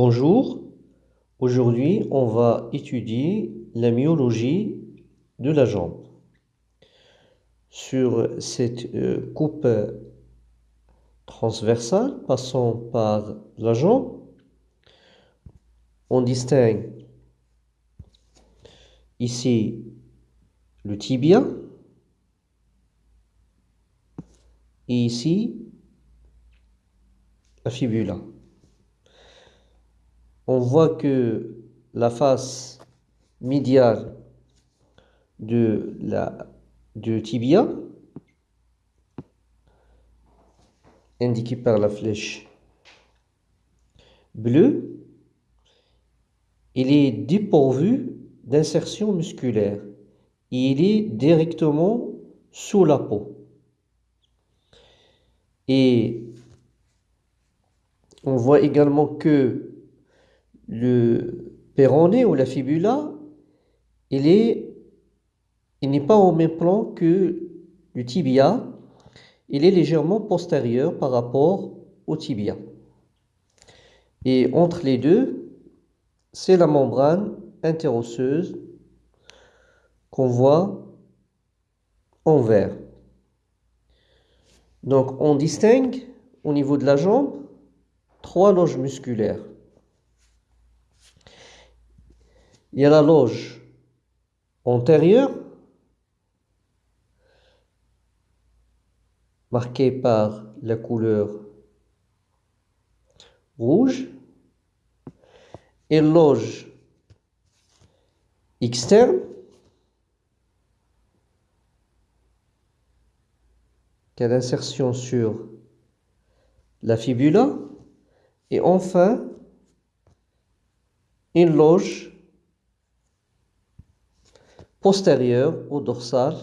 Bonjour, aujourd'hui on va étudier la myologie de la jambe. Sur cette euh, coupe transversale passant par la jambe, on distingue ici le tibia et ici la fibula on voit que la face médiale de la du tibia, indiquée par la flèche bleue, il est dépourvu d'insertion musculaire. Il est directement sous la peau. Et on voit également que le péroné ou la fibula, il est, il n'est pas au même plan que le tibia, il est légèrement postérieur par rapport au tibia. Et entre les deux, c'est la membrane interosseuse qu'on voit en vert. Donc on distingue au niveau de la jambe trois loges musculaires. Il y a la loge antérieure, marquée par la couleur rouge, et loge externe, qui a l'insertion sur la fibula, et enfin une loge postérieure au dorsal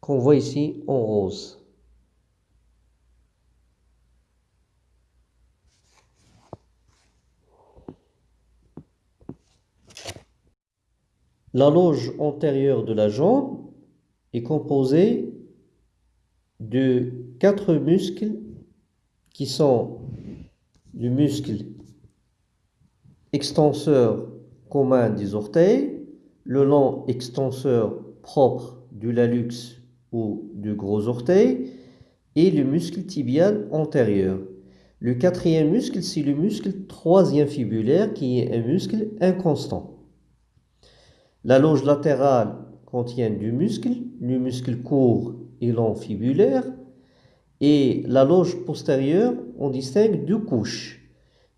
qu'on voit ici en rose. La loge antérieure de la jambe est composée de quatre muscles qui sont du muscle extenseur commun des orteils, le long extenseur propre du lalux ou du gros orteil et le muscle tibial antérieur. Le quatrième muscle, c'est le muscle troisième fibulaire qui est un muscle inconstant. La loge latérale contient du muscle, le muscle court et long fibulaire. Et la loge postérieure, on distingue deux couches.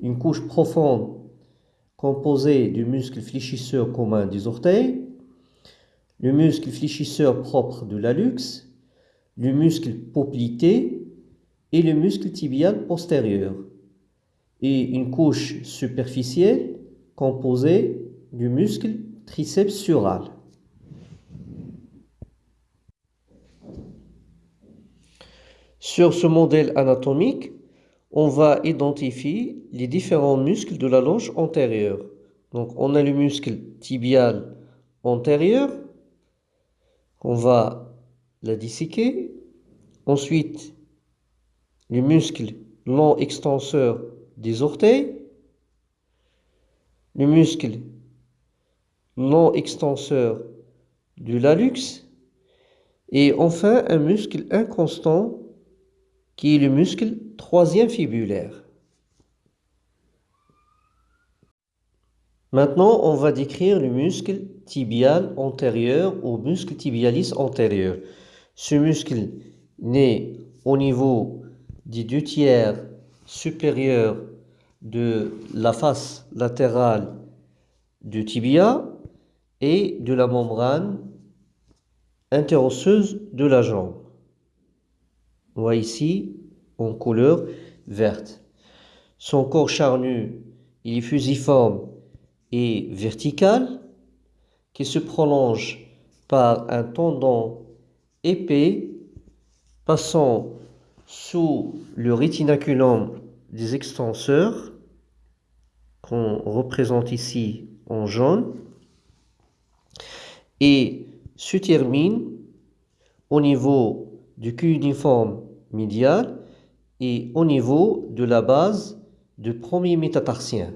Une couche profonde composé du muscle fléchisseur commun des orteils, le muscle fléchisseur propre de l'allux, le muscle poplité et le muscle tibial postérieur, et une couche superficielle composée du muscle triceps sural. Sur ce modèle anatomique, on va identifier les différents muscles de la loge antérieure. Donc on a le muscle tibial antérieur, on va la disséquer. Ensuite, le muscle long extenseur des orteils, le muscle long extenseur du lalux, et enfin un muscle inconstant qui est le muscle troisième fibulaire. Maintenant, on va décrire le muscle tibial antérieur ou muscle tibialis antérieur. Ce muscle naît au niveau des deux tiers supérieurs de la face latérale du tibia et de la membrane interosseuse de la jambe. Voit ici en couleur verte. Son corps charnu, il est fusiforme et vertical, qui se prolonge par un tendon épais passant sous le rétinaculum des extenseurs, qu'on représente ici en jaune, et se termine au niveau du cul uniforme médial et au niveau de la base du premier métatarsien.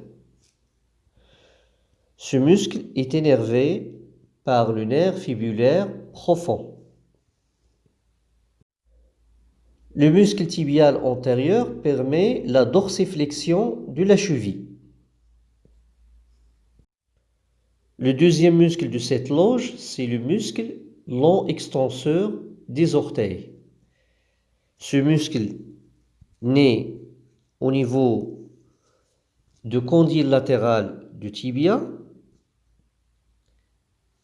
Ce muscle est énervé par le nerf fibulaire profond. Le muscle tibial antérieur permet la dorsiflexion de la cheville. Le deuxième muscle de cette loge, c'est le muscle long extenseur des orteils. Ce muscle naît au niveau du condyle latéral du tibia,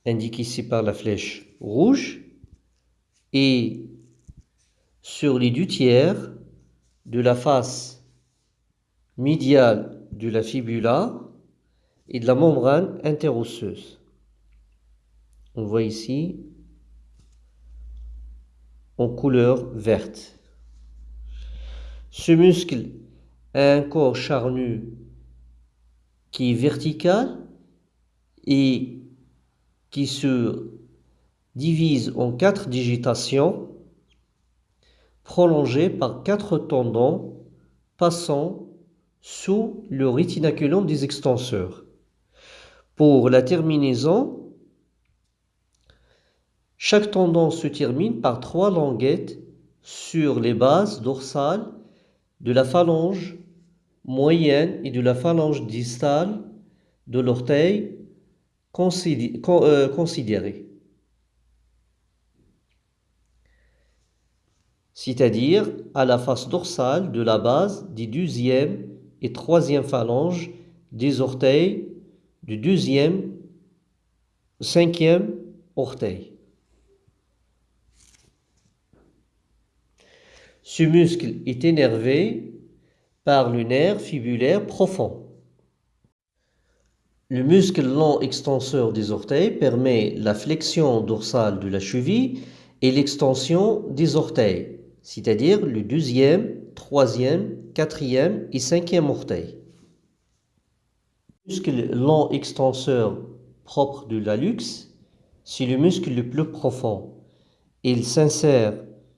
indiqué ici par la flèche rouge, et sur les deux tiers de la face médiale de la fibula et de la membrane interosseuse. On voit ici en couleur verte. Ce muscle a un corps charnu qui est vertical et qui se divise en quatre digitations prolongées par quatre tendons passant sous le rétinaculum des extenseurs. Pour la terminaison, chaque tendon se termine par trois languettes sur les bases dorsales de la phalange moyenne et de la phalange distale de l'orteil euh, considéré. C'est-à-dire à la face dorsale de la base des deuxième et troisième phalanges des orteils du deuxième, cinquième orteil. Ce muscle est énervé par le nerf fibulaire profond. Le muscle long extenseur des orteils permet la flexion dorsale de la cheville et l'extension des orteils, c'est-à-dire le deuxième, troisième, quatrième et cinquième orteil. Le muscle long extenseur propre de l'hallux, c'est le muscle le plus profond. Il s'insère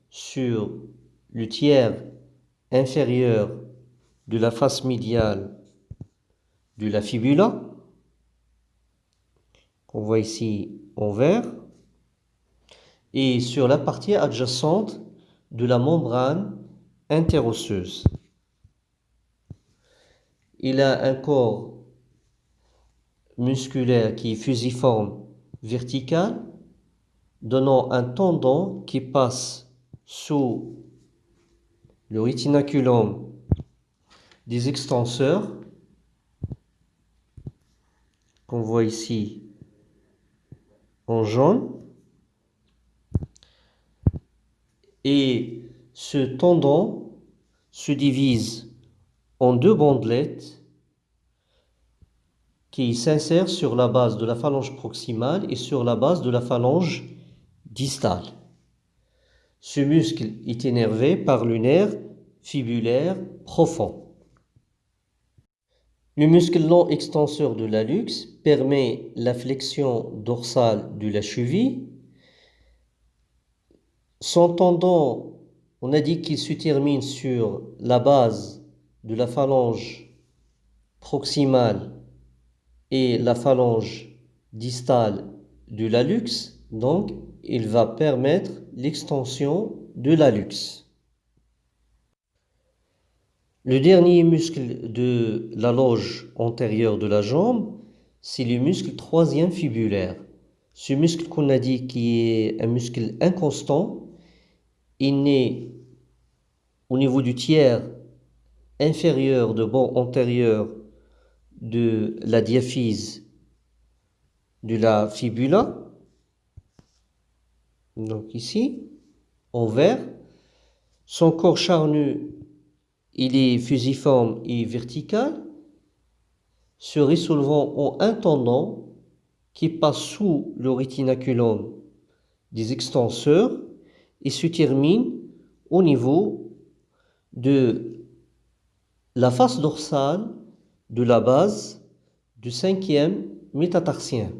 sur le tiers inférieur de la face médiale de la fibula, qu'on voit ici en vert, et sur la partie adjacente de la membrane interosseuse. Il a un corps musculaire qui est fusiforme vertical, donnant un tendon qui passe sous le rétinaculum des extenseurs qu'on voit ici en jaune et ce tendon se divise en deux bandelettes qui s'insèrent sur la base de la phalange proximale et sur la base de la phalange distale. Ce muscle est énervé par le nerf fibulaire profond. Le muscle long extenseur de l'hallux permet la flexion dorsale de la cheville. Son tendon, on a dit qu'il se termine sur la base de la phalange proximale et la phalange distale de l'hallux, donc il va permettre l'extension de l'hallux. Le dernier muscle de la loge antérieure de la jambe, c'est le muscle troisième fibulaire. Ce muscle qu'on a dit qui est un muscle inconstant, il naît au niveau du tiers inférieur de bord antérieur de la diaphyse de la fibula donc ici, en vert. Son corps charnu, il est fusiforme et vertical, se résolvant en un tendon qui passe sous le rétinaculum des extenseurs et se termine au niveau de la face dorsale de la base du cinquième métatarsien.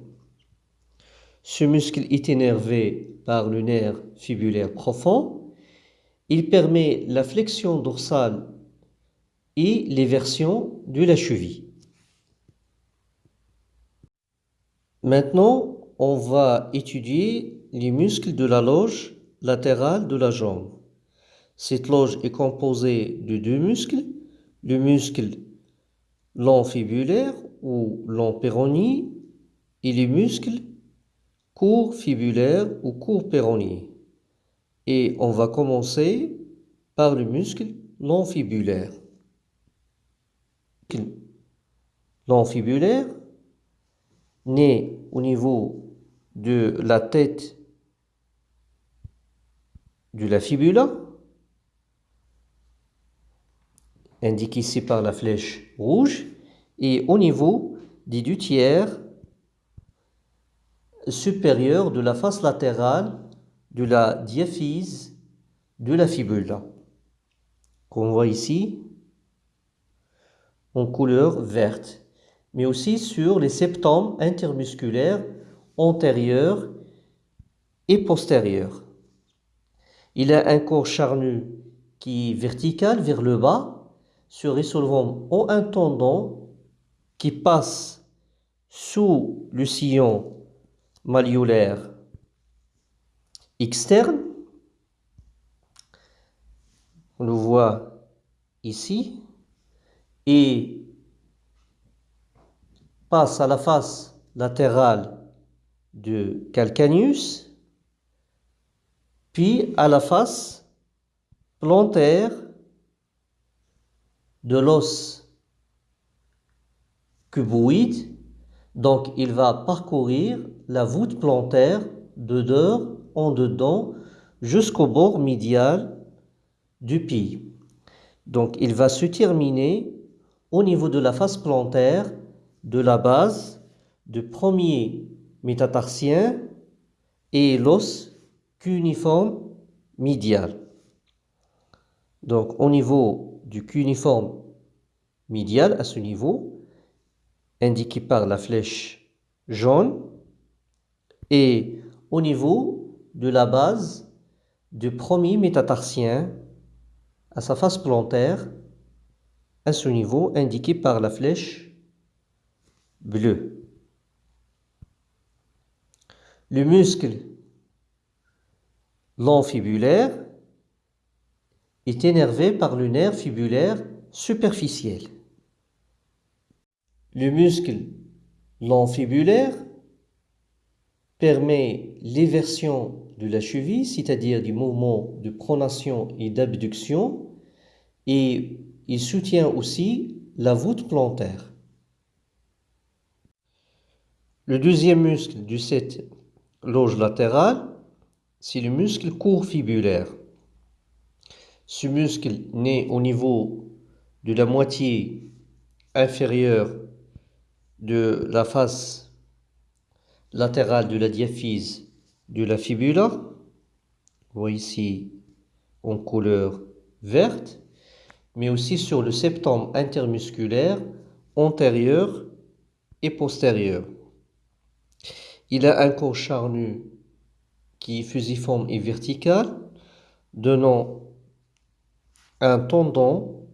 Ce muscle est énervé par le nerf fibulaire profond Il permet la flexion dorsale et l'éversion de la cheville. Maintenant, on va étudier les muscles de la loge latérale de la jambe. Cette loge est composée de deux muscles, le muscle long fibulaire ou long péronie et les muscles court fibulaire ou court péronie. Et on va commencer par le muscle long fibulaire. Long fibulaire né au niveau de la tête de la fibula, indiqué ici par la flèche rouge, et au niveau des deux tiers supérieurs de la face latérale de la diaphyse de la fibula, qu'on voit ici en couleur verte, mais aussi sur les septums intermusculaires antérieurs et postérieurs. Il a un corps charnu qui est vertical vers le bas, se résolvant en un tendon qui passe sous le sillon malléolaire externe. On le voit ici et passe à la face latérale de calcaneus, puis à la face plantaire de l'os cuboïde. Donc, il va parcourir la voûte plantaire de dehors en dedans jusqu'au bord médial du pied. Donc, il va se terminer au niveau de la face plantaire de la base du premier métatarsien et l'os cuniforme médial. Donc, au niveau du cuniforme médial, à ce niveau, indiqué par la flèche jaune, et au niveau de la base du premier métatarsien à sa face plantaire, à ce niveau indiqué par la flèche bleue. Le muscle long fibulaire est énervé par le nerf fibulaire superficiel. Le muscle long fibulaire permet l'éversion de la cheville, c'est-à-dire du mouvement de pronation et d'abduction, et il soutient aussi la voûte plantaire. Le deuxième muscle de cette loge latérale, c'est le muscle court fibulaire. Ce muscle naît au niveau de la moitié inférieure de la face latérale de la diaphyse de la fibula. Voyez ici en couleur verte, mais aussi sur le septum intermusculaire antérieur et postérieur. Il a un corps charnu qui est fusiforme et vertical, donnant un tendon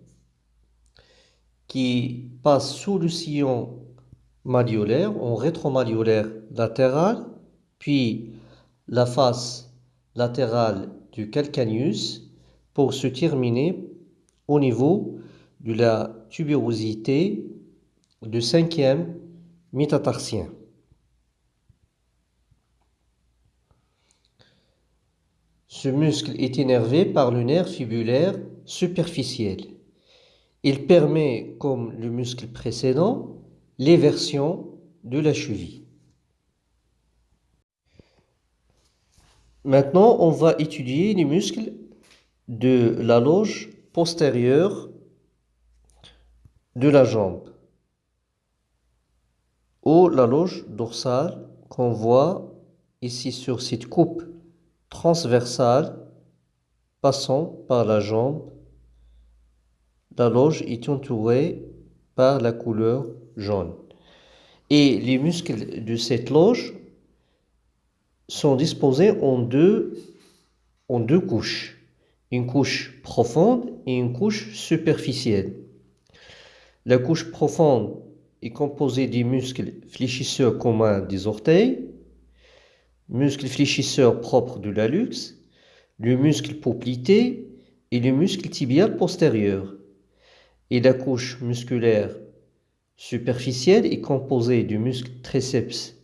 qui passe sous le sillon malléolaire, en rétromalléolaire latéral, puis la face latérale du calcaneus pour se terminer au niveau de la tubérosité du cinquième métatarsien. Ce muscle est énervé par le nerf fibulaire superficiel. Il permet, comme le muscle précédent, l'éversion de la cheville. Maintenant, on va étudier les muscles de la loge postérieure de la jambe ou la loge dorsale qu'on voit ici sur cette coupe transversale passant par la jambe. La loge est entourée par la couleur jaune. Et les muscles de cette loge sont disposés en deux, en deux couches. une couche profonde et une couche superficielle. La couche profonde est composée des muscles fléchisseurs communs des orteils, muscles fléchisseurs propres de l'hallux, le muscle poplité et le muscle tibial postérieur. Et la couche musculaire superficielle est composée du muscle triceps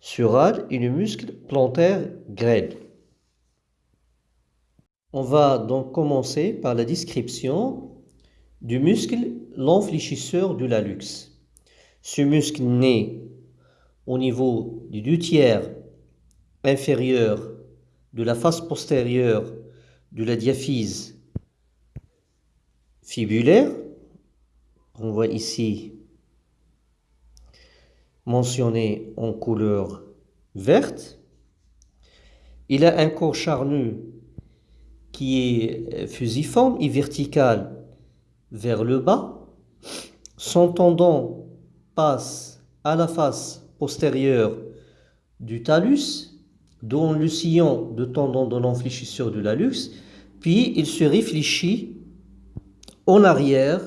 sural et le muscle plantaire grêle. On va donc commencer par la description du muscle l'enfléchisseur de l'hallux. Ce muscle naît au niveau du deux tiers inférieur de la face postérieure de la diaphyse fibulaire. On voit ici mentionné en couleur verte. Il a un corps charnu qui est fusiforme et vertical vers le bas. Son tendon passe à la face postérieure du talus, dont le sillon de tendon de l'enfléchisseur de l'hallux, puis il se réfléchit en arrière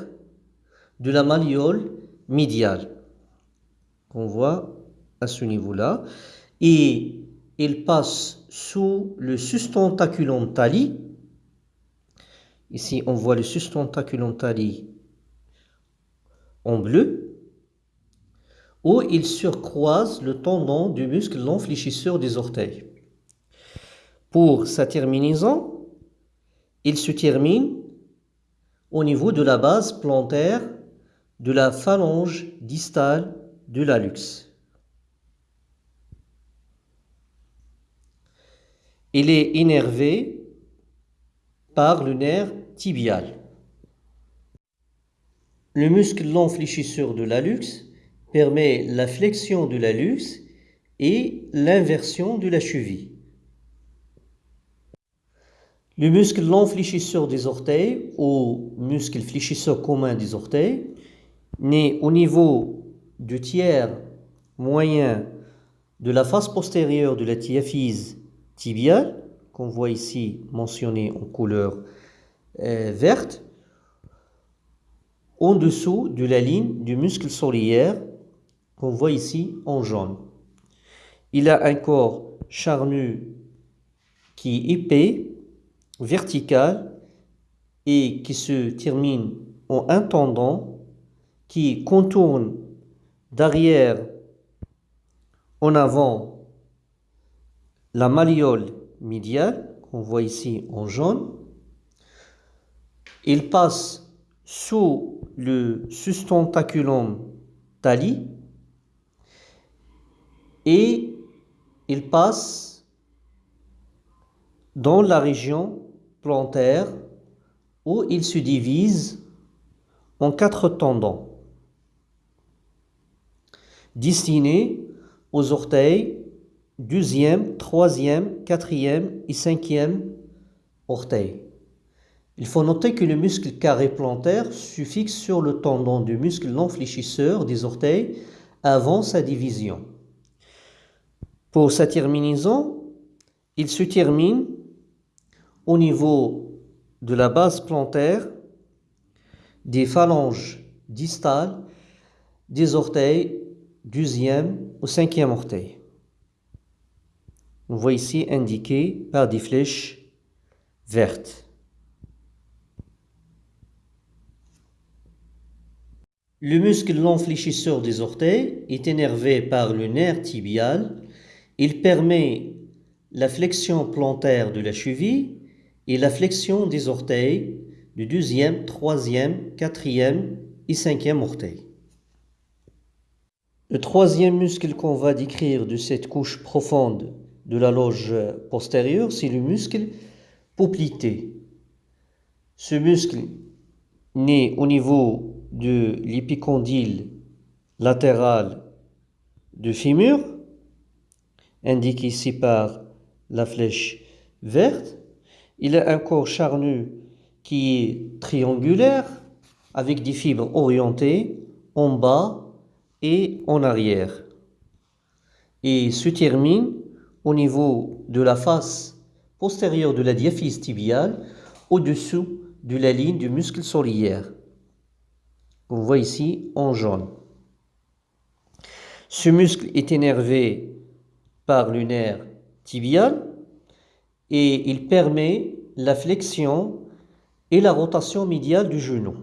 de la malléole médiale qu'on voit à ce niveau-là et il passe sous le sustentaculum tali Ici, on voit le sustentaculum tali en bleu, où il surcroise le tendon du muscle l'enfléchisseur des orteils. Pour sa terminaison, il se termine au niveau de la base plantaire de la phalange distale de l'hallux. Il est énervé par le nerf tibial. Le muscle long fléchisseur de l'hallux permet la flexion de l'hallux et l'inversion de la cheville. Le muscle long fléchisseur des orteils ou muscle fléchisseur commun des orteils naît au niveau du tiers moyen de la face postérieure de la diaphyse tibiale qu'on voit ici mentionné en couleur euh, verte, en dessous de la ligne du muscle solaire qu'on voit ici en jaune. Il a un corps charnu qui est épais, vertical et qui se termine en un tendon qui contourne d'arrière en avant la malléole médial, qu'on voit ici en jaune. Il passe sous le sustentaculum tali et il passe dans la région plantaire où il se divise en quatre tendons destinés aux orteils deuxième, troisième, quatrième et cinquième orteil. Il faut noter que le muscle carré plantaire se fixe sur le tendon du muscle non fléchisseur des orteils avant sa division. Pour sa terminaison, il se termine au niveau de la base plantaire des phalanges distales des orteils deuxième au cinquième orteil. On voit ici indiqué par des flèches vertes. Le muscle long fléchisseur des orteils est énervé par le nerf tibial. Il permet la flexion plantaire de la cheville et la flexion des orteils du deuxième, troisième, quatrième et cinquième orteil. Le troisième muscle qu'on va décrire de cette couche profonde de la loge postérieure, c'est le muscle poplité. Ce muscle naît au niveau de l'épicondyle latéral du fémur, indiqué ici par la flèche verte. Il a un corps charnu qui est triangulaire avec des fibres orientées en bas et en arrière et se termine au niveau de la face postérieure de la diaphyse tibiale au-dessous de la ligne du muscle soliaire. On voit ici en jaune. Ce muscle est énervé par le nerf tibial et il permet la flexion et la rotation médiale du genou.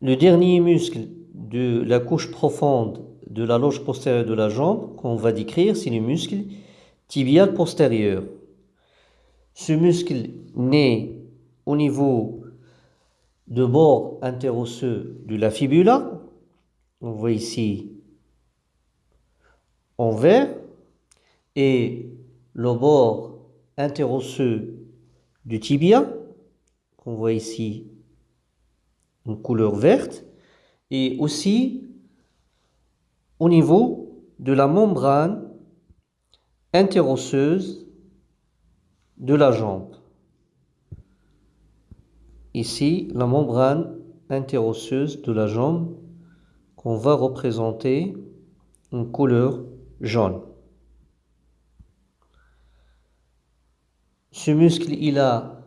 Le dernier muscle de la couche profonde de la loge postérieure de la jambe qu'on va décrire, c'est le muscle tibial postérieur. Ce muscle naît au niveau de bord interosseux de la fibula. On voit ici en vert et le bord interosseux du tibia qu'on voit ici en couleur verte et aussi au niveau de la membrane interosseuse de la jambe. Ici, la membrane interosseuse de la jambe qu'on va représenter en couleur jaune. Ce muscle, il a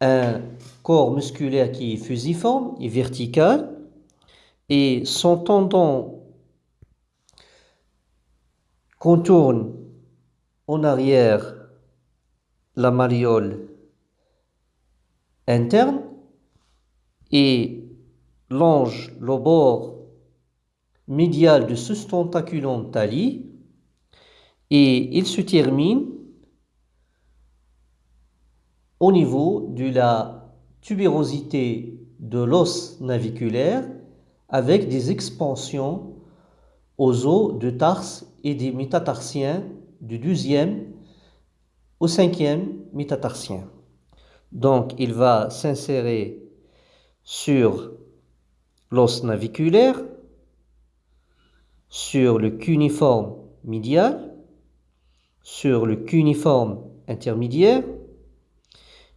un corps musculaire qui est fusiforme et vertical. Et son tendon contourne en arrière la mariole interne et longe le bord médial de ce tentaculum tali. Et il se termine au niveau de la tubérosité de l'os naviculaire avec des expansions aux os de tarse et des métatarsiens du deuxième au cinquième métatarsien. Donc, il va s'insérer sur l'os naviculaire, sur le cuniforme médial, sur le cuniforme intermédiaire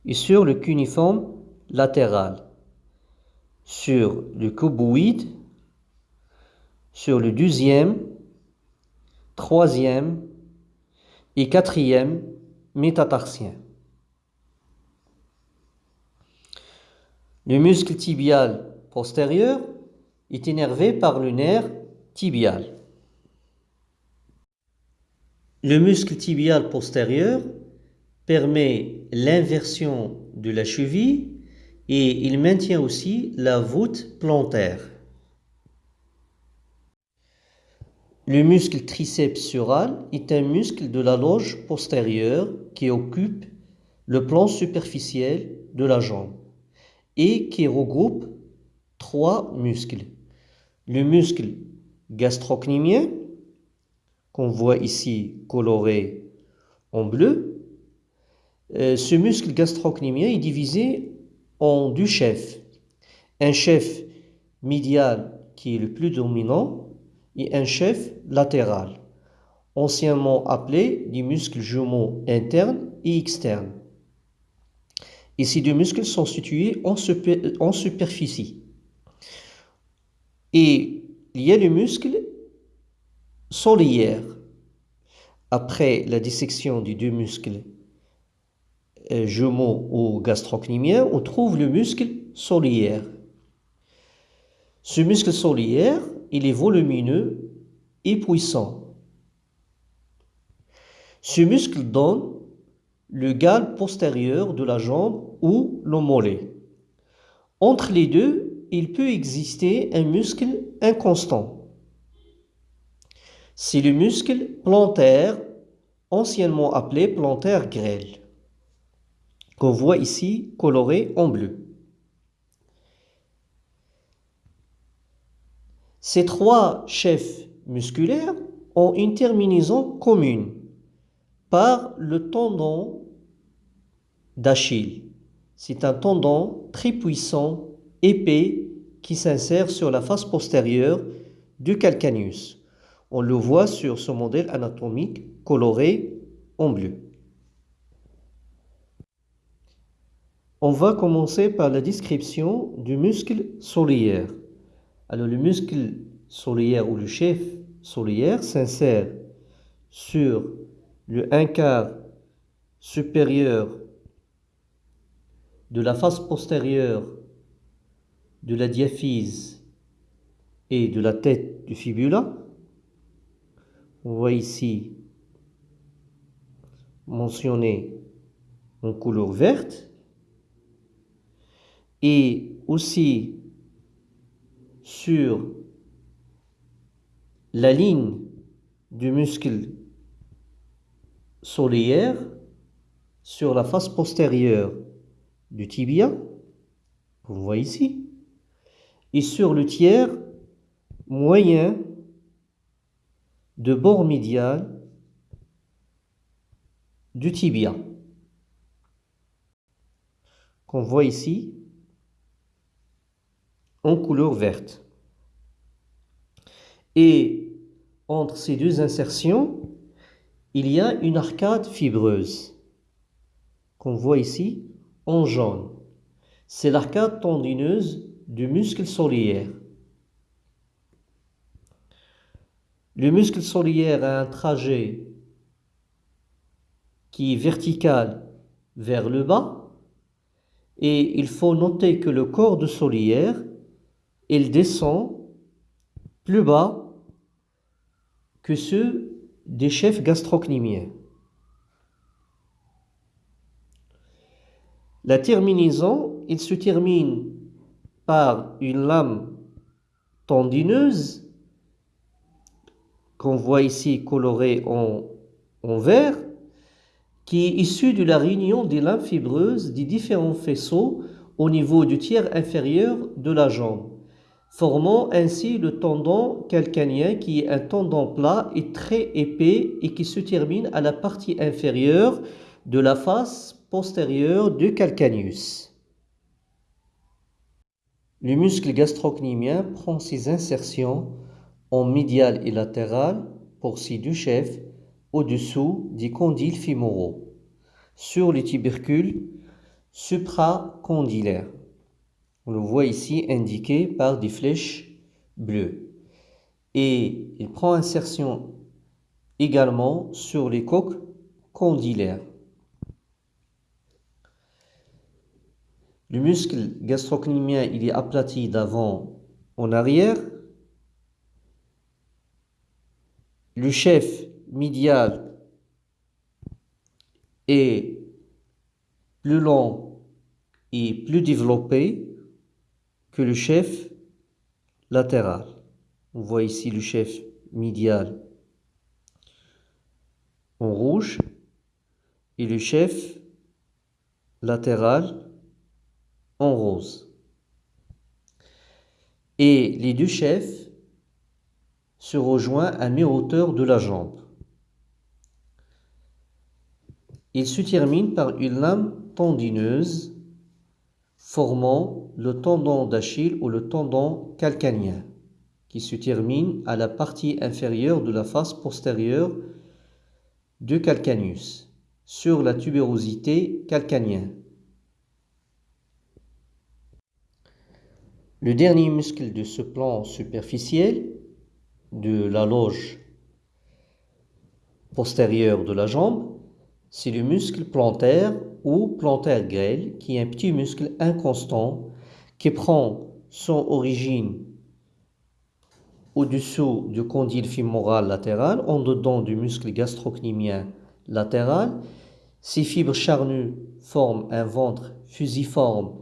et sur le cuniforme latéral, sur le cuboïde, sur le deuxième, troisième et quatrième métatarsien. Le muscle tibial postérieur est énervé par le nerf tibial. Le muscle tibial postérieur permet l'inversion de la cheville et il maintient aussi la voûte plantaire. Le muscle triceps sural est un muscle de la loge postérieure qui occupe le plan superficiel de la jambe et qui regroupe trois muscles. Le muscle gastrocnémien, qu'on voit ici coloré en bleu. Euh, ce muscle gastrocnémien est divisé en deux chefs. Un chef médial qui est le plus dominant et un chef latéral, anciennement appelé les muscles jumeaux internes et externes. Et ces deux muscles sont situés en, superficie. Et il y a le muscle soliaire. Après la dissection des deux muscles jumeaux ou gastrocnémiens, on trouve le muscle soliaire. Ce muscle soliaire, il est volumineux et puissant. Ce muscle donne le gal postérieur de la jambe ou le mollet. Entre les deux, il peut exister un muscle inconstant. C'est le muscle plantaire, anciennement appelé plantaire grêle, qu'on voit ici coloré en bleu. Ces trois chefs musculaires ont une terminaison commune par le tendon d'Achille. C'est un tendon très puissant, épais, qui s'insère sur la face postérieure du calcaneus. On le voit sur ce modèle anatomique coloré en bleu. On va commencer par la description du muscle soliaire. Alors le muscle soliaire ou le chef soliaire s'insère sur le un quart supérieur de la face postérieure de la diaphyse et de la tête du fibula. On voit ici mentionné en couleur verte et aussi sur la ligne du muscle solaire sur la face postérieure du tibia, vous voyez ici, et sur le tiers moyen de bord médial du tibia, qu'on voit ici en couleur verte. Et entre ces deux insertions, il y a une arcade fibreuse qu'on voit ici en jaune. C'est l'arcade tendineuse du muscle soliaire. Le muscle soliaire a un trajet qui est vertical vers le bas et il faut noter que le corps de soliaire il descend plus bas que ceux des chefs gastrocnémiens. La terminaison, il se termine par une lame tendineuse qu'on voit ici colorée en, en vert, qui est issue de la réunion des lames fibreuses des différents faisceaux au niveau du tiers inférieur de la jambe formant ainsi le tendon calcanien qui est un tendon plat et très épais et qui se termine à la partie inférieure de la face postérieure du calcaneus. Le muscle gastrocnémien prend ses insertions en médial et latéral pour ses deux chefs au-dessous des condyles fémoraux sur les tubercules supracondylaires. On le voit ici indiqué par des flèches bleues. Et il prend insertion également sur les coques condylaires. Le muscle gastrocnémien, est aplati d'avant en arrière. Le chef médial est plus long et plus développé que le chef latéral. On voit ici le chef médial en rouge et le chef latéral en rose. Et les deux chefs se rejoignent à mi-hauteur de la jambe. Ils se terminent par une lame tendineuse formant le tendon d'Achille ou le tendon calcanien, qui se termine à la partie inférieure de la face postérieure du calcaneus, sur la tubérosité calcanienne. Le dernier muscle de ce plan superficiel de la loge postérieure de la jambe, c'est le muscle plantaire ou plantaire grêle, qui est un petit muscle inconstant qui prend son origine au-dessous du condyle fémoral latéral, en dedans du muscle gastrocnémien latéral. Ces fibres charnues forment un ventre fusiforme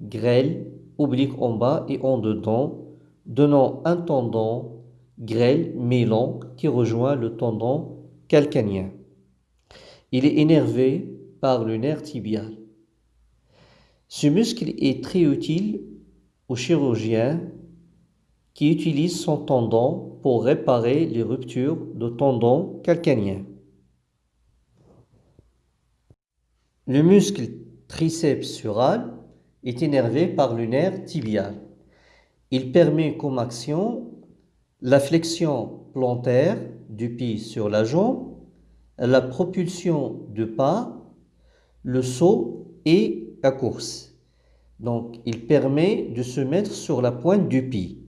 grêle, oblique en bas et en dedans, donnant un tendon grêle mais long qui rejoint le tendon calcanien. Il est énervé par le nerf tibial. Ce muscle est très utile au chirurgien qui utilise son tendon pour réparer les ruptures de tendons calcaniens. Le muscle triceps sural est énervé par le nerf tibial. Il permet comme action la flexion plantaire du pied sur la jambe, la propulsion de pas, le saut et la course. Donc, il permet de se mettre sur la pointe du pied.